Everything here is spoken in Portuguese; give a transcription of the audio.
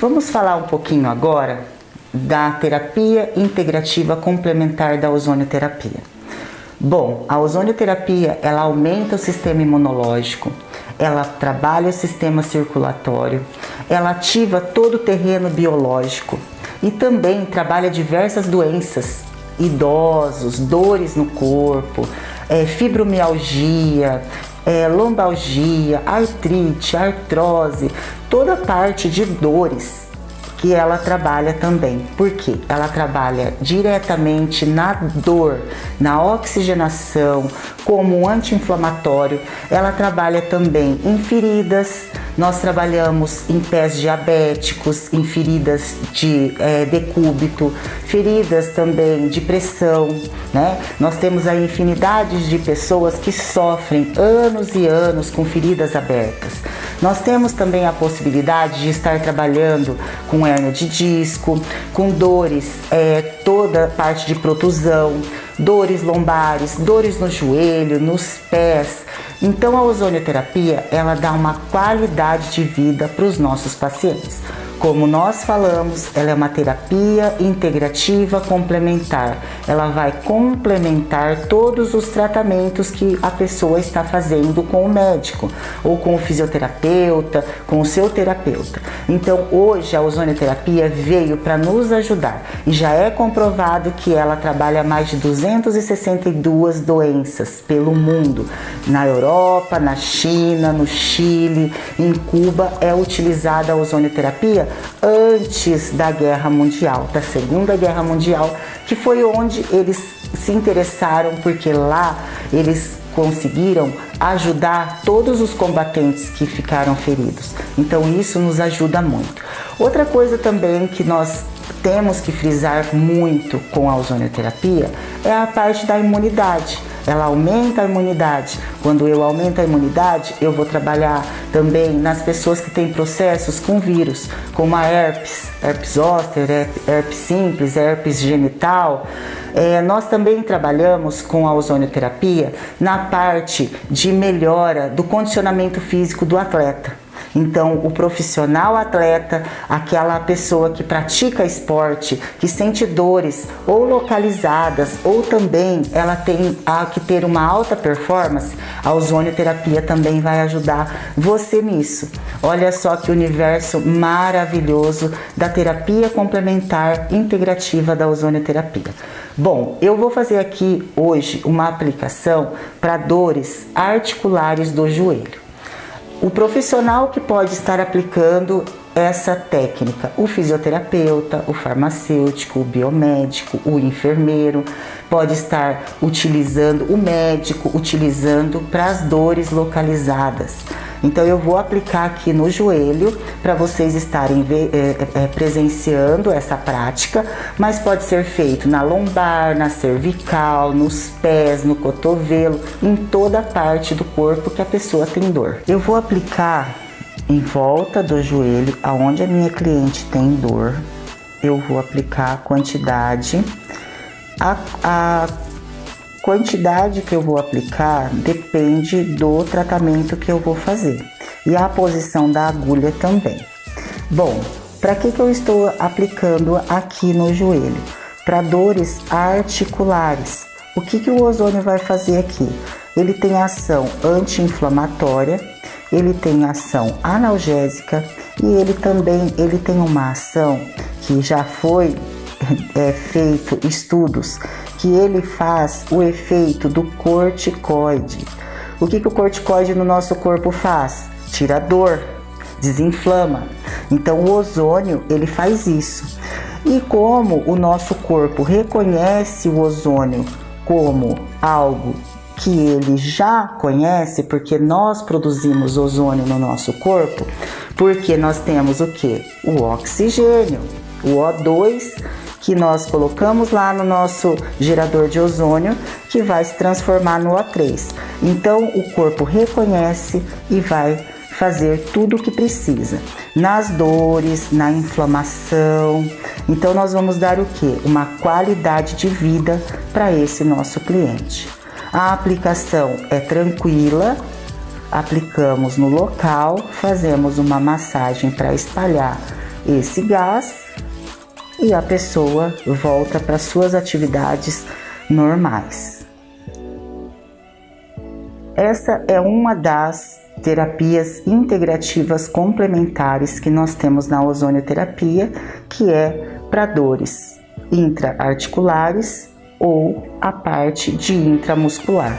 Vamos falar um pouquinho agora da terapia integrativa complementar da ozonioterapia. Bom, a ozonioterapia ela aumenta o sistema imunológico, ela trabalha o sistema circulatório, ela ativa todo o terreno biológico e também trabalha diversas doenças, idosos, dores no corpo, é, fibromialgia, é, lombalgia, artrite, artrose, toda parte de dores que ela trabalha também. Porque ela trabalha diretamente na dor, na oxigenação, como anti-inflamatório. Ela trabalha também em feridas. Nós trabalhamos em pés diabéticos, em feridas de é, decúbito, feridas também de pressão, né? Nós temos aí infinidades de pessoas que sofrem anos e anos com feridas abertas. Nós temos também a possibilidade de estar trabalhando com hérnia de disco, com dores, é, toda parte de protusão, dores lombares, dores no joelho, nos pés. Então a ozonioterapia, ela dá uma qualidade de vida para os nossos pacientes. Como nós falamos, ela é uma terapia integrativa complementar. Ela vai complementar todos os tratamentos que a pessoa está fazendo com o médico, ou com o fisioterapeuta, com o seu terapeuta. Então, hoje a ozonioterapia veio para nos ajudar e já é comprovado que ela trabalha mais de 262 doenças pelo mundo. Na Europa, na China, no Chile, em Cuba é utilizada a ozonioterapia antes da Guerra Mundial, da Segunda Guerra Mundial, que foi onde eles se interessaram, porque lá eles conseguiram ajudar todos os combatentes que ficaram feridos. Então isso nos ajuda muito. Outra coisa também que nós temos que frisar muito com a ozonioterapia é a parte da imunidade ela aumenta a imunidade. Quando eu aumento a imunidade, eu vou trabalhar também nas pessoas que têm processos com vírus, como a herpes, herpes zoster, herpes simples, herpes genital. É, nós também trabalhamos com a ozonioterapia na parte de melhora do condicionamento físico do atleta. Então, o profissional atleta, aquela pessoa que pratica esporte, que sente dores ou localizadas, ou também ela tem a, que ter uma alta performance, a ozonioterapia também vai ajudar você nisso. Olha só que universo maravilhoso da terapia complementar integrativa da ozonioterapia. Bom, eu vou fazer aqui hoje uma aplicação para dores articulares do joelho. O profissional que pode estar aplicando essa técnica, o fisioterapeuta, o farmacêutico, o biomédico, o enfermeiro, pode estar utilizando, o médico utilizando para as dores localizadas. Então eu vou aplicar aqui no joelho para vocês estarem é, é, presenciando essa prática, mas pode ser feito na lombar, na cervical, nos pés, no cotovelo, em toda parte do corpo que a pessoa tem dor. Eu vou aplicar em volta do joelho, aonde a minha cliente tem dor, eu vou aplicar a quantidade a, a quantidade que eu vou aplicar depende do tratamento que eu vou fazer e a posição da agulha também. Bom, para que, que eu estou aplicando aqui no joelho? Para dores articulares. O que, que o ozônio vai fazer aqui? Ele tem ação anti-inflamatória, ele tem ação analgésica e ele também ele tem uma ação que já foi é, feito estudos que ele faz o efeito do corticoide. O que, que o corticoide no nosso corpo faz? Tira dor, desinflama. Então o ozônio ele faz isso. E como o nosso corpo reconhece o ozônio como algo que ele já conhece, porque nós produzimos ozônio no nosso corpo, porque nós temos o que? O oxigênio, o O2 que nós colocamos lá no nosso gerador de ozônio, que vai se transformar no O3. Então o corpo reconhece e vai fazer tudo o que precisa. Nas dores, na inflamação. Então nós vamos dar o que? Uma qualidade de vida para esse nosso cliente. A aplicação é tranquila, aplicamos no local, fazemos uma massagem para espalhar esse gás e a pessoa volta para suas atividades normais. Essa é uma das terapias integrativas complementares que nós temos na ozonioterapia, que é para dores intraarticulares ou a parte de intramuscular.